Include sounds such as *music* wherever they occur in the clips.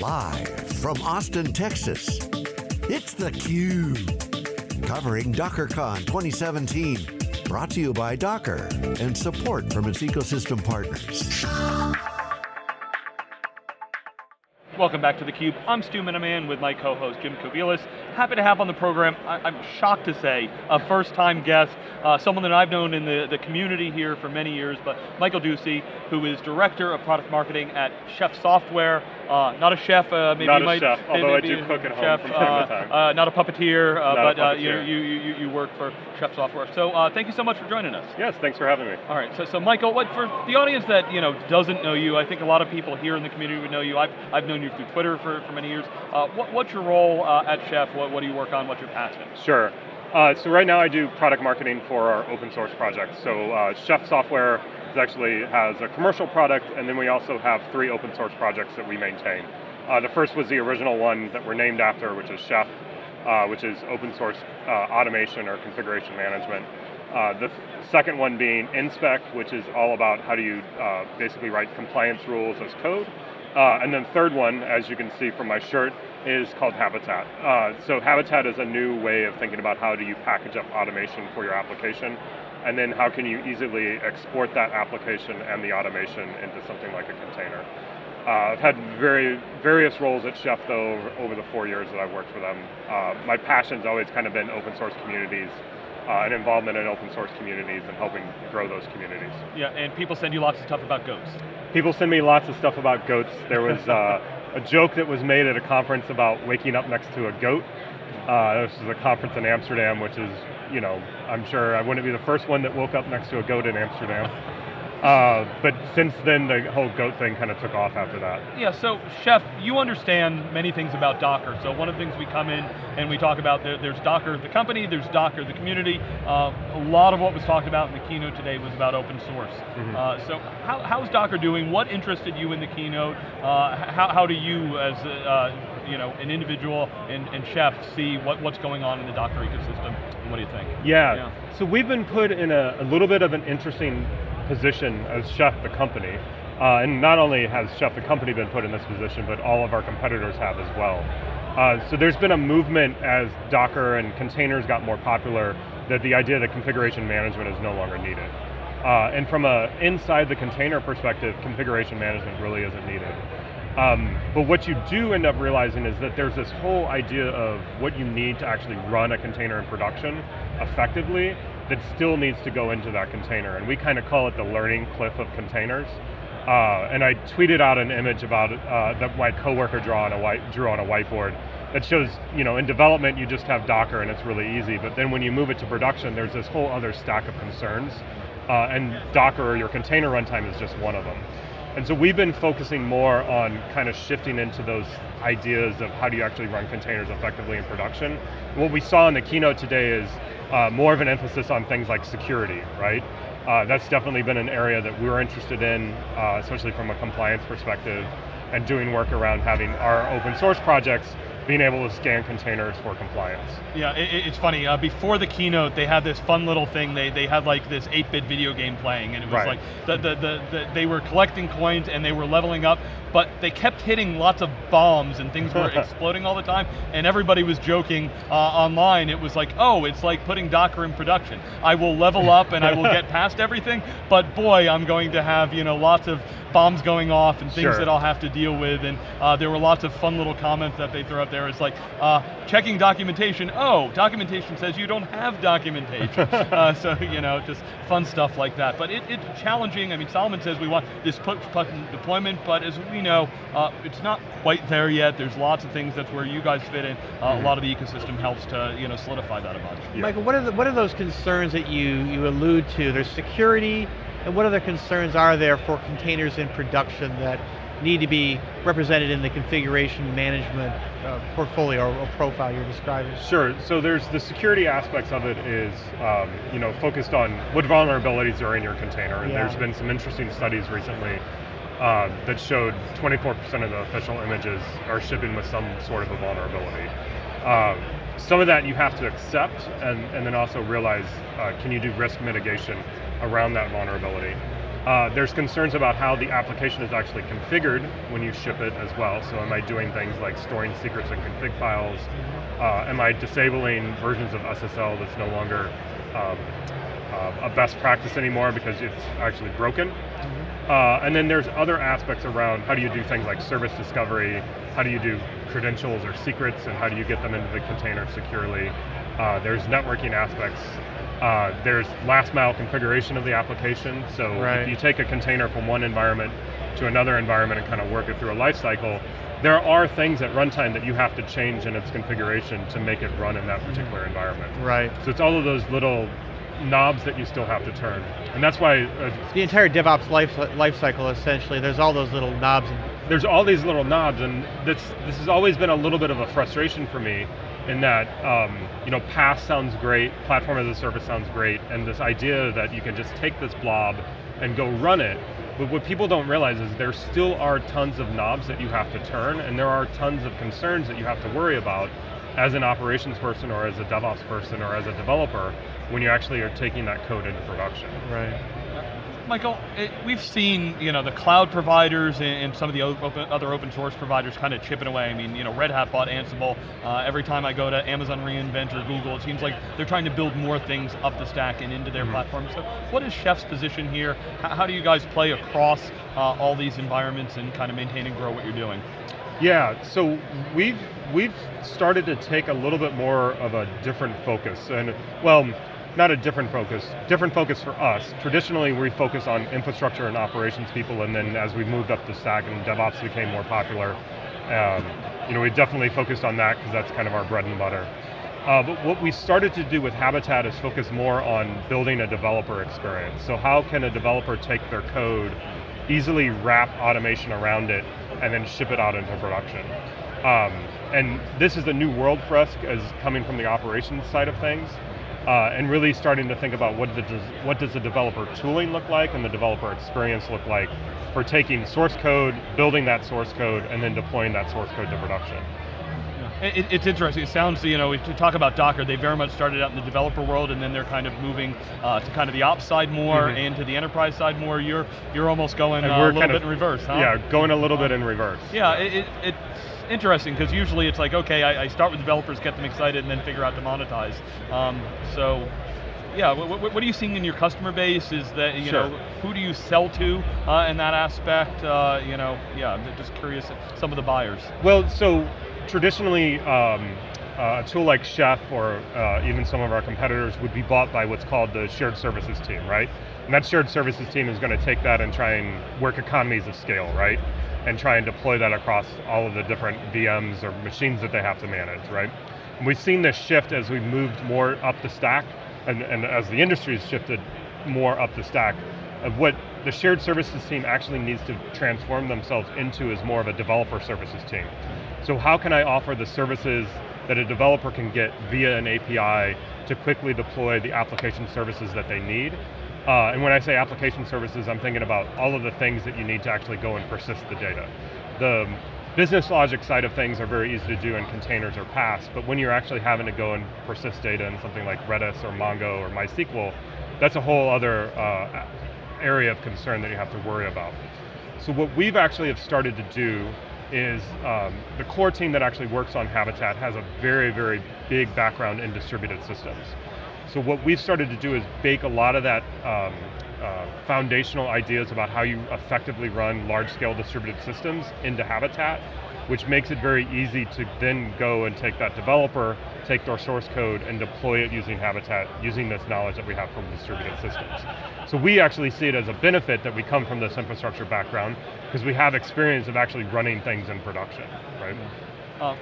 Live from Austin, Texas, it's theCUBE. Covering DockerCon 2017. Brought to you by Docker and support from its ecosystem partners. Welcome back to theCUBE. I'm Stu Miniman with my co-host Jim Kobielus. Happy to have on the program, I, am shocked to say, a first time guest, uh, someone that I've known in the, the community here for many years, but Michael Ducey, who is Director of Product Marketing at Chef Software. Uh, not a chef, uh, maybe not you might- chef, although I do cook at home chef, from time to uh, time. uh, not a puppeteer, uh, Not a but you, puppeteer. you, you, you work for Chef Software. So uh, thank you so much for joining us. Yes, thanks for having me. All right, so, so Michael, what for the audience that you know doesn't know you, I think a lot of people here in the community would know you. I've, I've known you through Twitter for, for many years. Uh, what, what's your role uh, at Chef? What, what do you work on? What's your passion? Sure. Uh, so right now I do product marketing for our open source projects. So uh, Chef Software actually has a commercial product, and then we also have three open source projects that we maintain. Uh, the first was the original one that we're named after, which is Chef, uh, which is open source uh, automation or configuration management. Uh, the second one being InSpec, which is all about how do you basically write compliance rules as code. Uh, and then third one, as you can see from my shirt, is called Habitat. Uh, so Habitat is a new way of thinking about how do you package up automation for your application, and then how can you easily export that application and the automation into something like a container. Uh, I've had very various roles at Chef though over, over the four years that I've worked for them. Uh, my passion's always kind of been open source communities uh, and involvement in open source communities and helping grow those communities. Yeah, and people send you lots of stuff about goats. People send me lots of stuff about goats. There was *laughs* uh, a joke that was made at a conference about waking up next to a goat. Uh, this is a conference in Amsterdam, which is, you know, I'm sure I wouldn't be the first one that woke up next to a goat in Amsterdam. Uh, but since then, the whole goat thing kind of took off after that. Yeah, so Chef, you understand many things about Docker. So one of the things we come in and we talk about, there, there's Docker the company, there's Docker the community. Uh, a lot of what was talked about in the keynote today was about open source. Mhm. Uh, so how, how's Docker doing? What interested you in the keynote? Uh, how, how do you, as a, uh, you know, an individual and, and Chef, see what, what's going on in the Docker ecosystem? And what do you think? Yeah. Yeah. So we've been put in a, a little bit of an interesting position as Chef the company. Uh, and not only has Chef the company been put in this position, but all of our competitors have as well. Uh, so there's been a movement as Docker and containers got more popular that the idea that configuration management is no longer needed. Uh, and from a inside the container perspective, configuration management really isn't needed. Um, but what you do end up realizing is that there's this whole idea of what you need to actually run a container in production effectively that still needs to go into that container. And we kind of call it the learning cliff of containers. Uh, and I tweeted out an image about uh, that my coworker drew on a white, drew on a whiteboard that shows, you know, in development you just have Docker and it's really easy, but then when you move it to production, there's this whole other stack of concerns. Uh, and Docker or your container runtime is just one of them. And so we've been focusing more on kind of shifting into those ideas of how do you actually run containers effectively in production. What we saw in the keynote today is uh, more of an emphasis on things like security, right? Uh, that's definitely been an area that we're interested in, uh, especially from a compliance perspective, and doing work around having our open source projects being able to scan containers for compliance. Yeah, it, it- it's funny. Uh, before the keynote, they had this fun little thing. They they had like this 8-bit video game playing, and it was Right. like the, the, the, the they were collecting coins and they were leveling up, but they kept hitting lots of bombs and things were *laughs* exploding all the time. And everybody was joking uh, online. It was like, oh, it's like putting Docker in production. I will level up and I will get *laughs* past everything, but boy, I'm going to have you know lots of bombs going off and things Sure. that I'll have to deal with. And uh, there were lots of fun little comments that they threw up there. It's like uh, checking documentation. Oh, documentation says you don't have documentation. *laughs* uh, so you know, just fun stuff like that. But it, it's challenging. I mean, Solomon says we want this push button deployment, but as we know, uh, it's not quite there yet. There's lots of things that's where you guys fit in. Uh, A lot of the ecosystem helps to you know solidify that a bunch. Yeah. Michael, what are, the, what are those concerns that you, you allude to? There's security, and what other concerns are there for containers in production that need to be represented in the configuration management uh, portfolio or, profile you're describing? Sure, so there's the security aspects of it is, um, you know, focused on what vulnerabilities are in your container. And Yeah. there's been some interesting studies recently uh, that showed 24% of the official images are shipping with some sort of a vulnerability. Um, some of that you have to accept and, and then also realize, uh, can you do risk mitigation around that vulnerability? Uh, there's concerns about how the application is actually configured when you ship it as well. So am I doing things like storing secrets in config files? Uh, am I disabling versions of SSL that's no longer um, uh, a best practice anymore because it's actually broken? Uh, and then there's other aspects around how do you do things like service discovery, how do you do credentials or secrets, and how do you get them into the container securely. Uh, there's networking aspects. Uh, there's last mile configuration of the application. So right. if you take a container from one environment to another environment and kind of work it through a life cycle, there are things at runtime that you have to change in its configuration to make it run in that particular environment. Right. So it's all of those little knobs that you still have to turn. And that's why... Uh, the entire DevOps life, life cycle, essentially, there's all those little knobs. There's all these little knobs, and this, this has always been a little bit of a frustration for me in that, um, you know, PaaS sounds great, platform as a service sounds great, and this idea that you can just take this blob and go run it, but what people don't realize is there still are tons of knobs that you have to turn, and there are tons of concerns that you have to worry about as an operations person or as a DevOps person or as a developer when you actually are taking that code into production. Right. Michael, it, we've seen you know the cloud providers and, and some of the open, other open source providers kind of chipping away. I mean, you know, Red Hat bought Ansible. Uh, every time I go to Amazon reInvent or Google, it seems like they're trying to build more things up the stack and into their mm -hmm. platform. So, what is Chef's position here? How, how do you guys play across uh, all these environments and kind of maintain and grow what you're doing? Yeah, so we've we've started to take a little bit more of a different focus, and well not a different focus, different focus for us. Traditionally, we focus on infrastructure and operations people, and then as we moved up the stack and DevOps became more popular, um, you know, we definitely focused on that because that's kind of our bread and butter. Uh, but what we started to do with Habitat is focus more on building a developer experience. So how can a developer take their code, easily wrap automation around it, and then ship it out into production? Um, and this is a new world for us as coming from the operations side of things uh, and really starting to think about what, the, what does the developer tooling look like and the developer experience look like for taking source code, building that source code, and then deploying that source code to production. It, it's interesting. It sounds, you know, to talk about Docker, they very much started out in the developer world, and then they're kind of moving uh, to kind of the ops side more, mm -hmm. and to the enterprise side more. You're you're almost going uh, a little bit in reverse, huh? Yeah, going a little bit in reverse. Yeah, it, it, it interesting because usually it's like, okay, I, I, start with developers, get them excited, and then figure out to monetize. Um, so, yeah, what, what, are you seeing in your customer base? Is that, you sure. know, who do you sell to uh, in that aspect? Uh, you know, yeah, I'm just curious, some of the buyers. Well, so traditionally, um, uh, a tool like Chef or uh, even some of our competitors would be bought by what's called the shared services team, right? And that shared services team is going to take that and try and work economies of scale, right? And try and deploy that across all of the different VMs or machines that they have to manage, right? And we've seen this shift as we've moved more up the stack, and, and as the industry has shifted more up the stack, of what the shared services team actually needs to transform themselves into is more of a developer services team. So how can I offer the services that a developer can get via an API to quickly deploy the application services that they need uh, and when I say application services, I'm thinking about all of the things that you need to actually go and persist the data. The business logic side of things are very easy to do in containers or PaaS, but when you're actually having to go and persist data in something like Redis or Mongo or MySQL, that's a whole other uh, area of concern that you have to worry about. So what we've actually have started to do is um, the core team that actually works on Habitat has a very, very big background in distributed systems. So what we've started to do is bake a lot of that um, uh, foundational ideas about how you effectively run large-scale distributed systems into Habitat, which makes it very easy to then go and take that developer, take their source code, and deploy it using Habitat, using this knowledge that we have from distributed systems. So we actually see it as a benefit that we come from this infrastructure background, because we have experience of actually running things in production, right? Uh,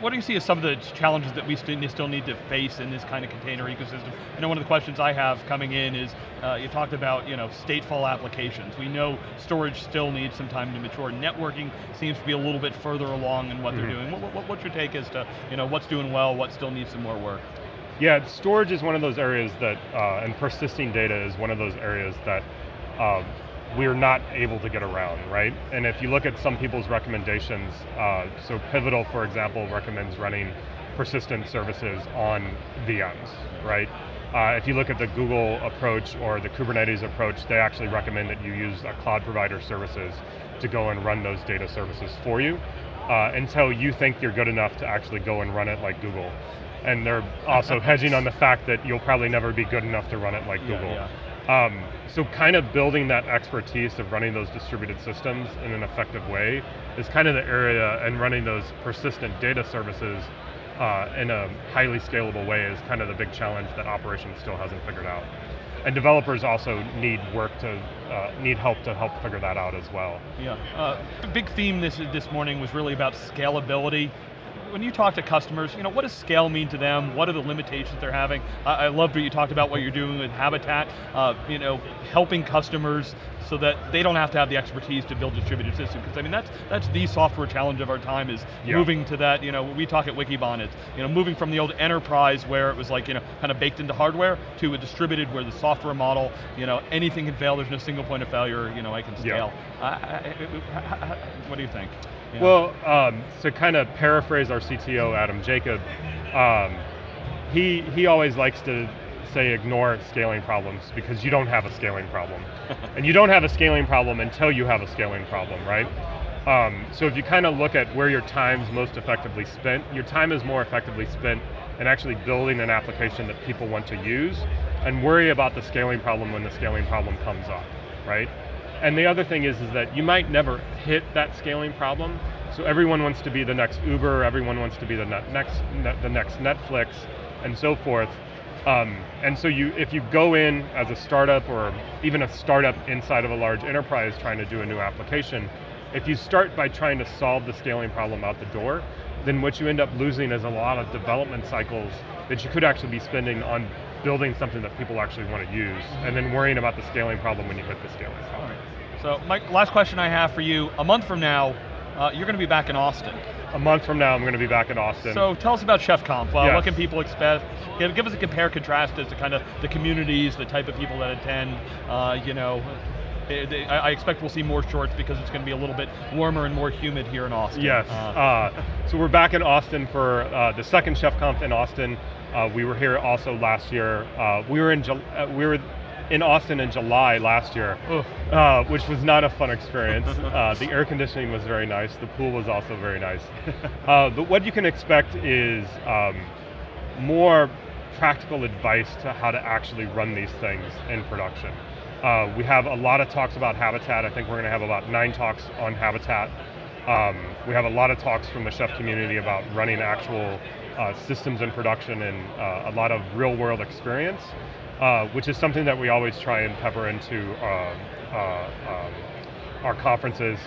what do you see as some of the challenges that we still need to face in this kind of container ecosystem? I know one of the questions I have coming in is, uh, you talked about you know, stateful applications. We know storage still needs some time to mature. Networking seems to be a little bit further along in what mm -hmm. they're mm-hmm. doing. What, what, what's your take as to you know, what's doing well, what still needs some more work? Yeah, storage is one of those areas that, uh, and persisting data is one of those areas that um, we're not able to get around, right? And if you look at some people's recommendations, uh, so Pivotal, for example, recommends running persistent services on VMs, right? Uh, if you look at the Google approach or the Kubernetes approach, they actually recommend that you use a cloud provider services to go and run those data services for you uh, until you think you're good enough to actually go and run it like Google. And they're also *laughs* hedging on the fact that you'll probably never be good enough to run it like Yeah, Google. yeah. Um, so kind of building that expertise of running those distributed systems in an effective way is kind of the area, and running those persistent data services uh, in a highly scalable way is kind of the big challenge that operations still hasn't figured out. And developers also need work to, uh, need help to help figure that out as well. Yeah, uh, the big theme this this morning was really about scalability. When you talk to customers, you know, what does scale mean to them? What are the limitations they're having? I, I love that you talked about what you're doing with Habitat, uh, you know, helping customers so that they don't have to have the expertise to build distributed systems. Because I mean, that's that's the software challenge of our time is Yeah. moving to that. You know, we talk at Wikibon, it's you know, moving from the old enterprise where it was like you know, kind of baked into hardware to a distributed where the software model, you know, anything can fail. There's no single point of failure. You know, I can Yeah. scale. I- I- I- what do you think? Yeah. Well, um, to kind of paraphrase our CTO, Adam Jacob, um, he, he always likes to say ignore scaling problems because you don't have a scaling problem. *laughs* and you don't have a scaling problem until you have a scaling problem, right? Um, so if you kind of look at where your time's most effectively spent, your time is more effectively spent in actually building an application that people want to use and worry about the scaling problem when the scaling problem comes up, right? And the other thing is, is that you might never hit that scaling problem. So everyone wants to be the next Uber, everyone wants to be the next, the next Netflix, and so forth. Um, and so you, if you go in as a startup or even a startup inside of a large enterprise trying to do a new application, if you start by trying to solve the scaling problem out the door, then what you end up losing is a lot of development cycles that you could actually be spending on building something that people actually want to use, and then worrying about the scaling problem when you hit the scaling problem. right. So, Mike, last question I have for you. A month from now, uh, you're going to be back in Austin. A month from now, I'm going to be back in Austin. So tell us about Chef Conf. Uh, Yes. What can people expect? Give, give us a compare contrast as to kind of the communities, the type of people that attend. Uh, you know, they- they- I I expect we'll see more shorts because it's going to be a little bit warmer and more humid here in Austin. Yes. Uh, Uh, so we're back in Austin for uh, the second Chef Conf in Austin. Uh, we were here also last year. Uh, we were in uh, we were in Austin in July last year, uh, which was not a fun experience. *laughs* uh, the air conditioning was very nice. The pool was also very nice. *laughs* uh, but what you can expect is um, more practical advice to how to actually run these things in production. Uh, we have a lot of talks about Habitat. I think we're going to have about nine talks on Habitat. Um, we have a lot of talks from the chef community about running actual uh, systems in production and uh, a lot of real world experience, uh, which is something that we always try and pepper into uh, uh, um, our conferences.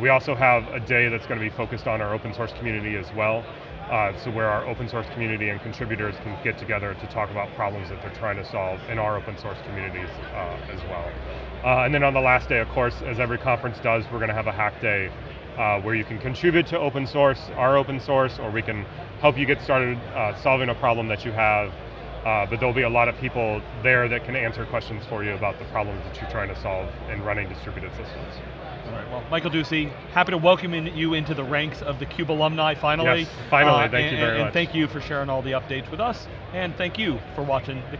We also have a day that's going to be focused on our open source community as well. Uh, so where our open source community and contributors can get together to talk about problems that they're trying to solve in our open source communities uh, as well. Uh, and then on the last day, of course, as every conference does, we're going to have a hack day uh, where you can contribute to open source, our open source, or we can help you get started uh, solving a problem that you have. Uh, but there'll be a lot of people there that can answer questions for you about the problems that you're trying to solve in running distributed systems. All right. Well, Michael Ducey, happy to welcome in, you into the ranks of the Cube alumni. Finally. Yes, finally. Uh, Thank you very and much. And thank you for sharing all the updates with us, and thank you for watching the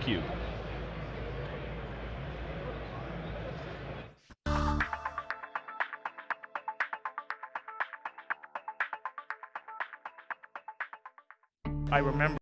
I remember